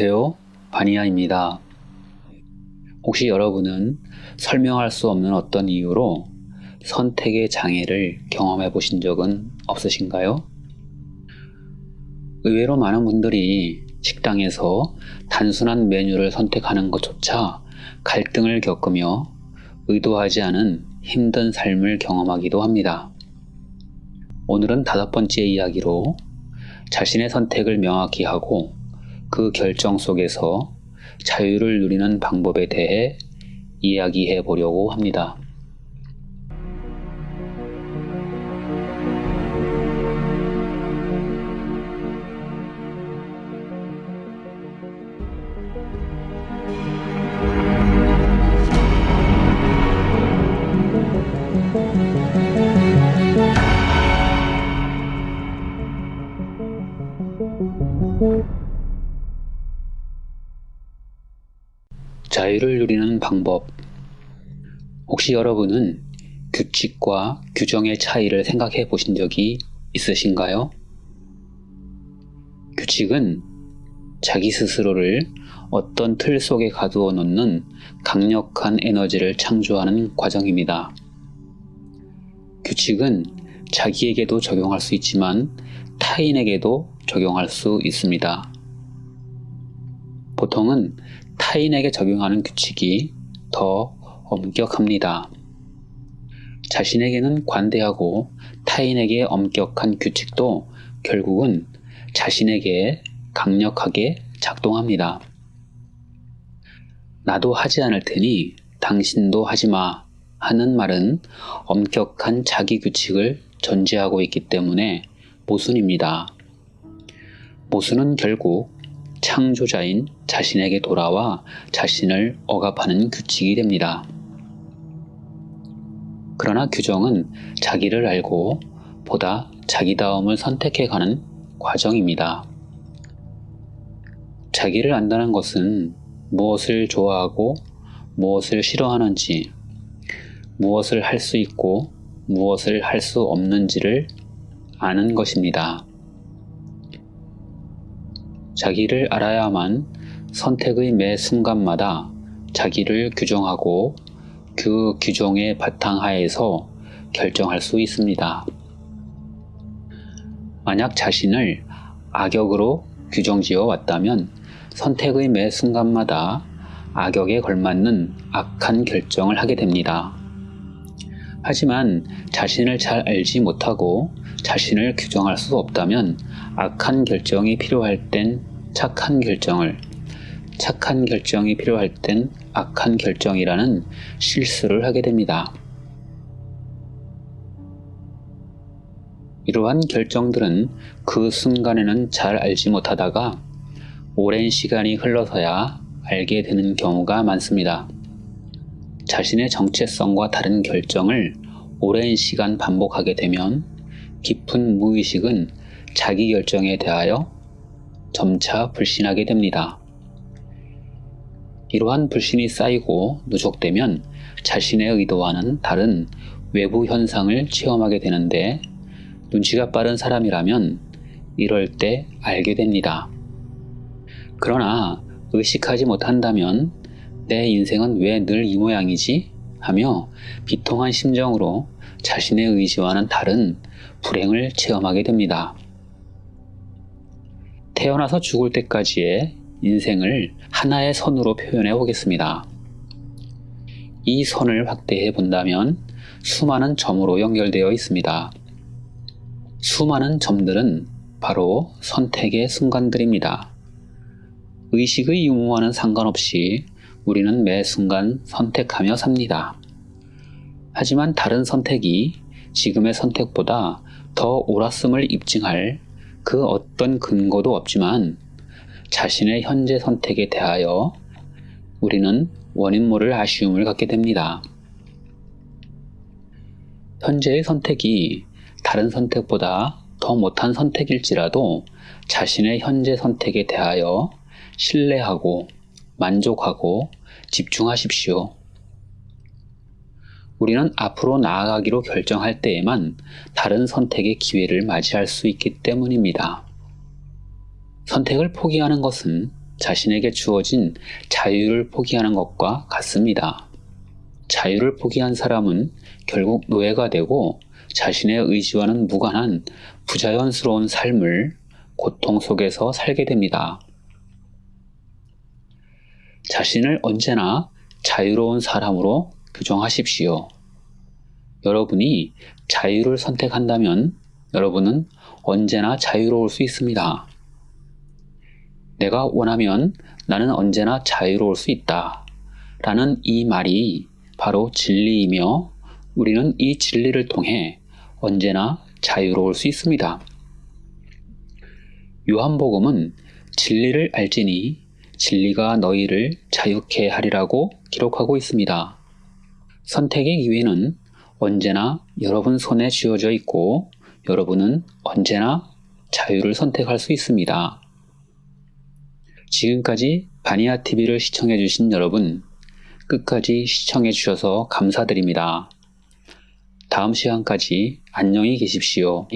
안녕하세요. 바니아입니다. 혹시 여러분은 설명할 수 없는 어떤 이유로 선택의 장애를 경험해 보신 적은 없으신가요? 의외로 많은 분들이 식당에서 단순한 메뉴를 선택하는 것조차 갈등을 겪으며 의도하지 않은 힘든 삶을 경험하기도 합니다. 오늘은 다섯 번째 이야기로 자신의 선택을 명확히 하고 그 결정 속에서 자유를 누리는 방법에 대해 이야기해 보려고 합니다. 자유를 누리는 방법. 혹시 여러분은 규칙과 규정의 차이를 생각해 보신 적이 있으신가요? 규칙은 자기 스스로를 어떤 틀 속에 가두어 놓는 강력한 에너지를 창조하는 과정입니다. 규칙은 자기에게도 적용할 수 있지만 타인에게도 적용할 수 있습니다. 보통은 타인에게 적용하는 규칙이 더 엄격합니다. 자신에게는 관대하고 타인에게 엄격한 규칙도 결국은 자신에게 강력하게 작동합니다. 나도 하지 않을 테니 당신도 하지 마 하는 말은 엄격한 자기 규칙을 전제하고 있기 때문에 모순입니다. 모순은 결국 창조자인 자신에게 돌아와 자신을 억압하는 규칙이 됩니다. 그러나 규정은 자기를 알고 보다 자기다움을 선택해 가는 과정입니다. 자기를 안다는 것은 무엇을 좋아하고 무엇을 싫어하는지, 무엇을 할 수 있고 무엇을 할 수 없는지를 아는 것입니다. 자기를 알아야만 선택의 매 순간마다 자기를 규정하고 그 규정의 바탕하에서 결정할 수 있습니다. 만약 자신을 악역으로 규정지어 왔다면 선택의 매 순간마다 악역에 걸맞는 악한 결정을 하게 됩니다. 하지만 자신을 잘 알지 못하고 자신을 규정할 수 없다면 악한 결정이 필요할 땐 착한 결정을, 착한 결정이 필요할 땐 악한 결정이라는 실수를 하게 됩니다. 이러한 결정들은 그 순간에는 잘 알지 못하다가 오랜 시간이 흘러서야 알게 되는 경우가 많습니다. 자신의 정체성과 다른 결정을 오랜 시간 반복하게 되면 깊은 무의식은 자기 결정에 대하여 점차 불신하게 됩니다. 이러한 불신이 쌓이고 누적되면 자신의 의도와는 다른 외부 현상을 체험하게 되는데 눈치가 빠른 사람이라면 이럴 때 알게 됩니다. 그러나 의식하지 못한다면 내 인생은 왜 늘 이 모양이지? 하며 비통한 심정으로 자신의 의지와는 다른 불행을 체험하게 됩니다. 태어나서 죽을 때까지의 인생을 하나의 선으로 표현해 보겠습니다. 이 선을 확대해 본다면 수많은 점으로 연결되어 있습니다. 수많은 점들은 바로 선택의 순간들입니다. 의식의 유무와는 상관없이 우리는 매 순간 선택하며 삽니다. 하지만 다른 선택이 지금의 선택보다 더 옳았음을 입증할 그 어떤 근거도 없지만 자신의 현재 선택에 대하여 우리는 원인 모를 아쉬움을 갖게 됩니다. 현재의 선택이 다른 선택보다 더 못한 선택일지라도 자신의 현재 선택에 대하여 신뢰하고 만족하고 집중하십시오. 우리는 앞으로 나아가기로 결정할 때에만 다른 선택의 기회를 맞이할 수 있기 때문입니다. 선택을 포기하는 것은 자신에게 주어진 자유를 포기하는 것과 같습니다. 자유를 포기한 사람은 결국 노예가 되고 자신의 의지와는 무관한 부자연스러운 삶을 고통 속에서 살게 됩니다. 자신을 언제나 자유로운 사람으로 규정하십시오. 여러분이 자유를 선택한다면 여러분은 언제나 자유로울 수 있습니다. 내가 원하면 나는 언제나 자유로울 수 있다. 라는 이 말이 바로 진리이며 우리는 이 진리를 통해 언제나 자유로울 수 있습니다. 요한복음은 진리를 알지니 진리가 너희를 자유케 하리라고 기록하고 있습니다. 선택의 기회는 언제나 여러분 손에 쥐어져 있고 여러분은 언제나 자유를 선택할 수 있습니다. 지금까지 바니아 TV를 시청해 주신 여러분 끝까지 시청해 주셔서 감사드립니다. 다음 시간까지 안녕히 계십시오.